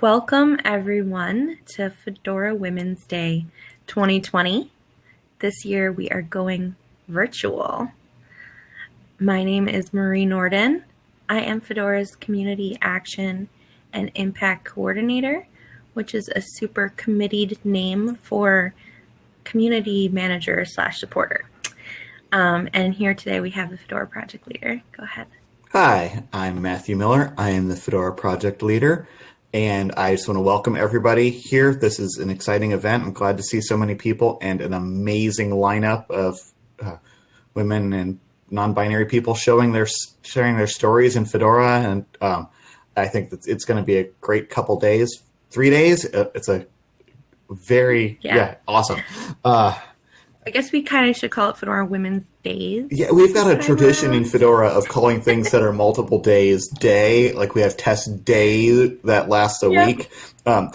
Welcome everyone to Fedora Women's Day 2020. This year we are going virtual. My name is Marie Nordin. I am Fedora's Community Action and Impact Coordinator, which is a super committed name for community manager slash supporter. Um, and here today we have the Fedora project leader. Go ahead. Hi, I'm Matthew Miller. I am the Fedora project leader. And I just want to welcome everybody here. This is an exciting event. I'm glad to see so many people and an amazing lineup of uh, women and non-binary people showing their sharing their stories in Fedora. And um, I think that it's going to be a great couple days, three days. Uh, it's a very yeah, yeah awesome. Uh, I guess we kind of should call it Fedora Women's Days. Yeah, we've got a tradition in Fedora of calling things that are multiple days day. Like we have test day that lasts a yep. week. Um,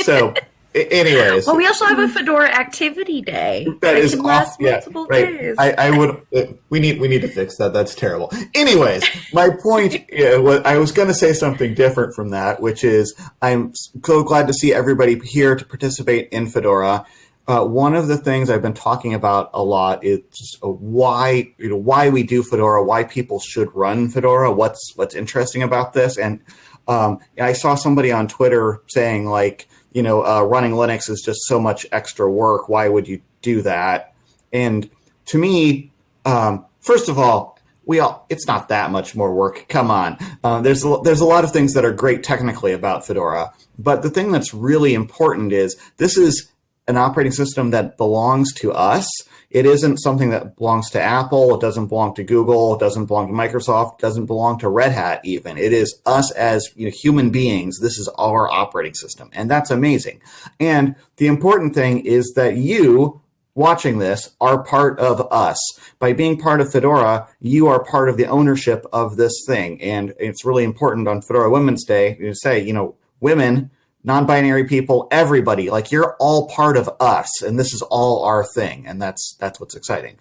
so, anyways. Well, we also have a Fedora activity day. That is off, yeah, right. I, I, would. Uh, we need we need to fix that. That's terrible. Anyways, my point. Yeah, was, I was going to say something different from that, which is I'm so glad to see everybody here to participate in Fedora. Uh, one of the things I've been talking about a lot is why you know why we do Fedora, why people should run Fedora, what's what's interesting about this, and um, I saw somebody on Twitter saying like you know uh, running Linux is just so much extra work. Why would you do that? And to me, um, first of all, we all it's not that much more work. Come on, uh, there's a, there's a lot of things that are great technically about Fedora, but the thing that's really important is this is an operating system that belongs to us. It isn't something that belongs to Apple. It doesn't belong to Google. It doesn't belong to Microsoft. It doesn't belong to Red Hat even. It is us as you know, human beings. This is our operating system. And that's amazing. And the important thing is that you watching this are part of us. By being part of Fedora, you are part of the ownership of this thing. And it's really important on Fedora Women's Day to say, you know, women non-binary people, everybody. Like you're all part of us, and this is all our thing, and that's that's what's exciting.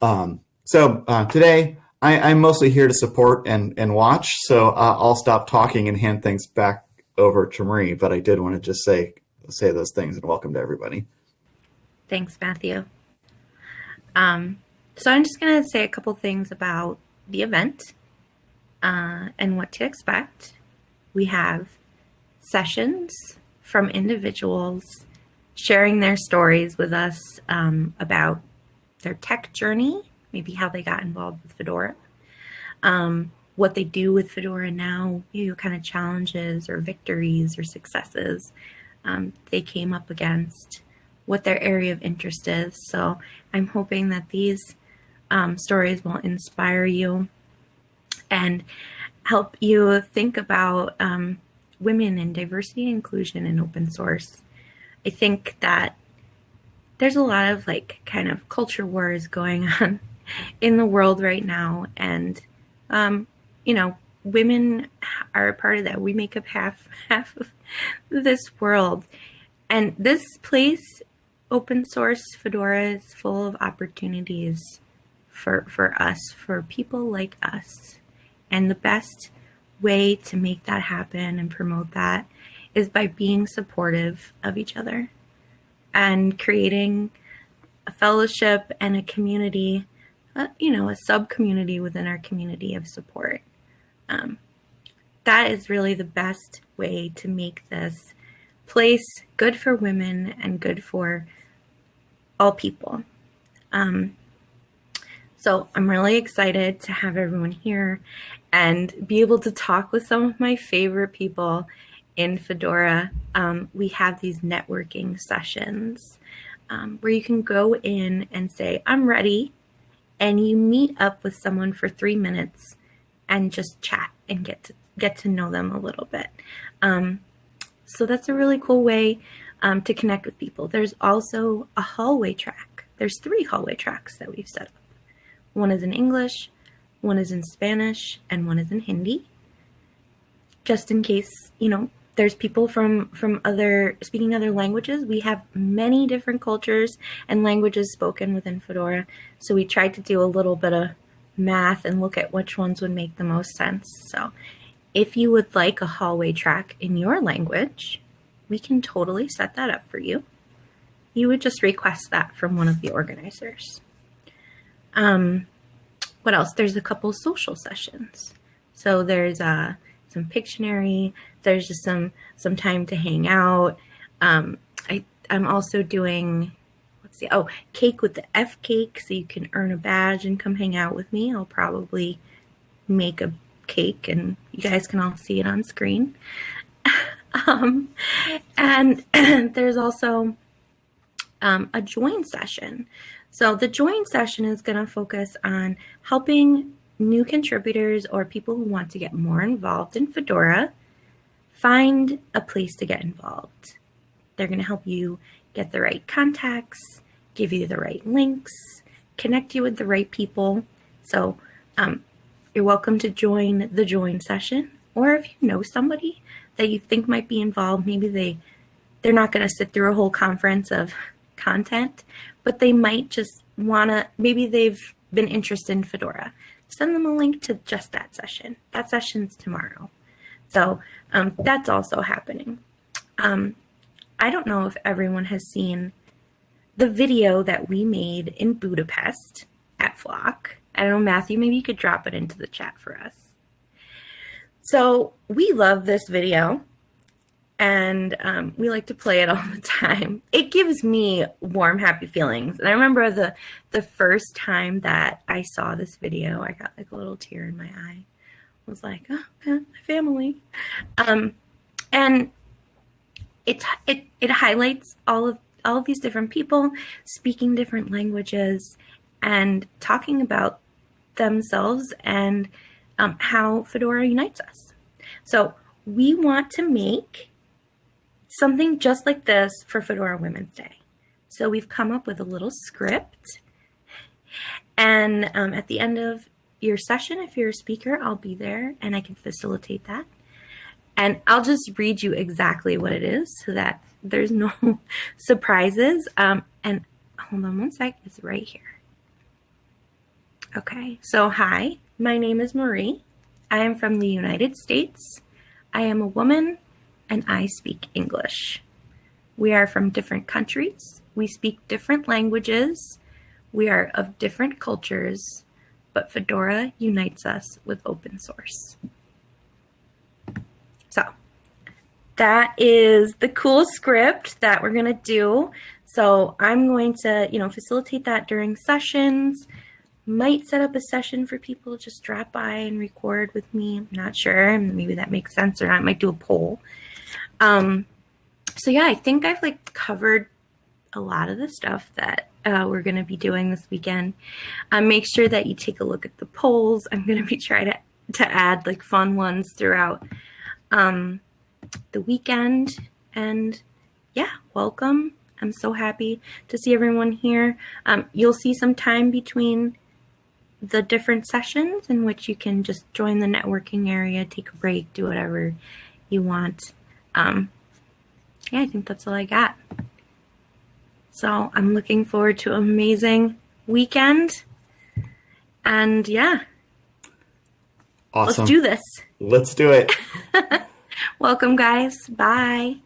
Um, so uh, today, I, am mostly here to support and and watch. So uh, I'll stop talking and hand things back over to Marie. But I did want to just say say those things and welcome to everybody. Thanks, Matthew. Um, so I'm just going to say a couple things about the event uh, and what to expect. We have sessions from individuals sharing their stories with us um, about their tech journey, maybe how they got involved with Fedora, um, what they do with Fedora now, you know, kind of challenges or victories or successes um, they came up against, what their area of interest is. So I'm hoping that these um, stories will inspire you and help you think about um, women and diversity and inclusion in open source. I think that there's a lot of like kind of culture wars going on in the world right now. And, um, you know, women are a part of that. We make up half, half of this world. And this place, open source Fedora, is full of opportunities for, for us, for people like us. And the best way to make that happen and promote that is by being supportive of each other and creating a fellowship and a community, uh, you know, a sub community within our community of support. Um, that is really the best way to make this place good for women and good for all people. Um, so I'm really excited to have everyone here and be able to talk with some of my favorite people in Fedora. Um, we have these networking sessions um, where you can go in and say, I'm ready. And you meet up with someone for three minutes and just chat and get to get to know them a little bit. Um, so that's a really cool way um, to connect with people. There's also a hallway track. There's three hallway tracks that we've set up. One is in English, one is in Spanish, and one is in Hindi. Just in case, you know, there's people from from other speaking other languages. We have many different cultures and languages spoken within Fedora. So we tried to do a little bit of math and look at which ones would make the most sense. So if you would like a hallway track in your language, we can totally set that up for you. You would just request that from one of the organizers. Um, what else? There's a couple social sessions. So there's uh, some Pictionary. There's just some some time to hang out. Um, I I'm also doing let's see. Oh, cake with the FCAIC, so you can earn a badge and come hang out with me. I'll probably make a cake, and you guys can all see it on screen. um, and there's also um, a join session. So the join session is going to focus on helping new contributors or people who want to get more involved in Fedora find a place to get involved. They're going to help you get the right contacts, give you the right links, connect you with the right people. So um, you're welcome to join the join session. Or if you know somebody that you think might be involved, maybe they they're not going to sit through a whole conference of content, but they might just want to, maybe they've been interested in Fedora. Send them a link to just that session. That session's tomorrow. So um, that's also happening. Um, I don't know if everyone has seen the video that we made in Budapest at Flock. I don't know, Matthew, maybe you could drop it into the chat for us. So we love this video and um, we like to play it all the time. It gives me warm, happy feelings. And I remember the the first time that I saw this video, I got like a little tear in my eye. I was like, oh, my family. Um, and it, it it highlights all of all of these different people speaking different languages and talking about themselves and um, how Fedora unites us. So we want to make something just like this for Fedora Women's Day. So we've come up with a little script. And um, at the end of your session, if you're a speaker, I'll be there and I can facilitate that. And I'll just read you exactly what it is so that there's no surprises. Um, and hold on one sec, it's right here. Okay, so hi, my name is Marie. I am from the United States. I am a woman and I speak English. We are from different countries. We speak different languages. We are of different cultures, but Fedora unites us with open source. So that is the cool script that we're going to do. So I'm going to, you know, facilitate that during sessions might set up a session for people to just drop by and record with me. I'm not sure. Maybe that makes sense or not. I might do a poll. Um, so yeah, I think I've like covered a lot of the stuff that uh, we're going to be doing this weekend. Um, make sure that you take a look at the polls. I'm going to be trying to, to add like fun ones throughout um, the weekend. And yeah, welcome. I'm so happy to see everyone here. Um, you'll see some time between the different sessions in which you can just join the networking area, take a break, do whatever you want. Um, yeah, I think that's all I got. So I'm looking forward to an amazing weekend. And yeah. Awesome. Let's do this. Let's do it. Welcome, guys. Bye.